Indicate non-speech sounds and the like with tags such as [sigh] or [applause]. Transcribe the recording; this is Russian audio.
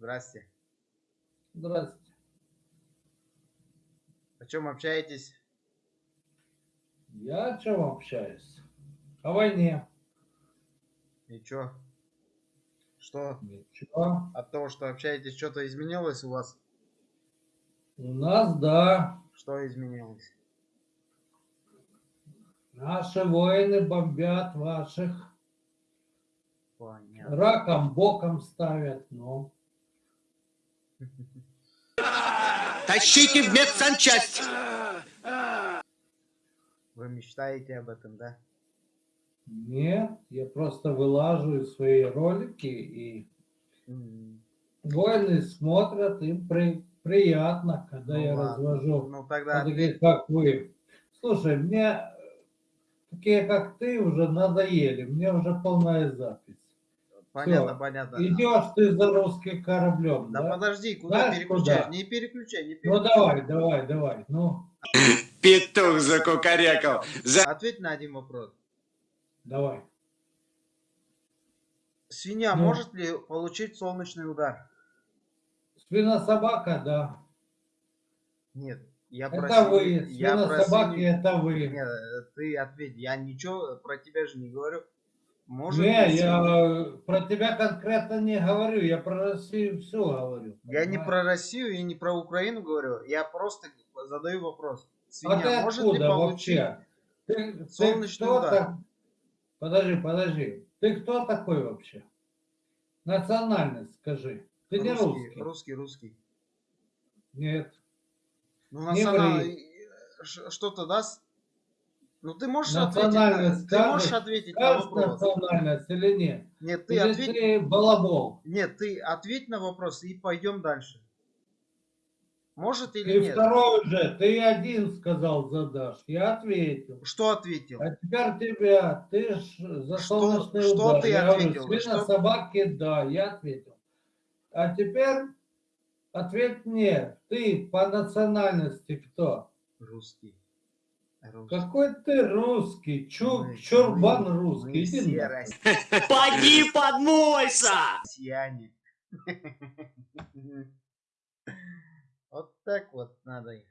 Здрасте. Здравствуйте. О чем общаетесь? Я о чем общаюсь? О войне. Ничего. Что? Ничего. От того, что общаетесь, что-то изменилось у вас? У нас, да. Что изменилось? Наши воины бомбят ваших. Понятно. Раком боком ставят, ну. Тащите в медсанчасть! Вы мечтаете об этом, да? Нет, я просто вылаживаю свои ролики, и М, воины смотрят, им при, приятно, когда ну я ладно. развожу. Ну тогда Вот таких, как вы. Слушай, мне такие, как ты, уже надоели. Мне уже полная запись. Понятно, всё. понятно. Идешь ты за русским кораблем, Да, да? подожди, куда Знаешь, переключаешь? куда? Не переключай, не Ну переключай. давай, давай, давай. Ну, [laughs] Петух закукарекал. За... Ответь на один вопрос. давай. Свинья Ну. может ли получить солнечный удар? Свинособака, да. Нет. Я про Это свинью- вы. я про Свинособаки, свинью- это вы. Нет, ты ответь. Я ничего про тебя же не говорю. Может Не, я про тебя конкретно не говорю. Я про Россию все говорю. Я не понимаешь? про Россию и не про Украину говорю. Я просто задаю вопрос. А Свинья ты может ли получить? вообще? Ты, ты солнечный кто удар? так- Подожди, подожди. Ты кто такой вообще? Национальность скажи. Ты не русский, русский. русский, русский. Нет. Ну, Не национал- ври. Ш- Что-то даст? Ну, ты можешь ответить, ты можешь ответить на вопрос. национальность или нет? Нет, ты или ответь. ты балабол? Нет, ты ответь на вопрос и пойдем дальше. Может или Ты нет? второй же, ты один сказал задашь. Я ответил. Что ответил? А теперь тебя, ты ж за Что- солнечный что удар. ты я ответил? Говорю, Что- собаки, да, я ответил. А теперь ответь мне, ты по национальности кто? Русский. Какой ты русский? Чур, Мы- чурбан мы- русский. Мы Иди все. Поди подмойся! россияне. [laughs] Вот так вот надо их.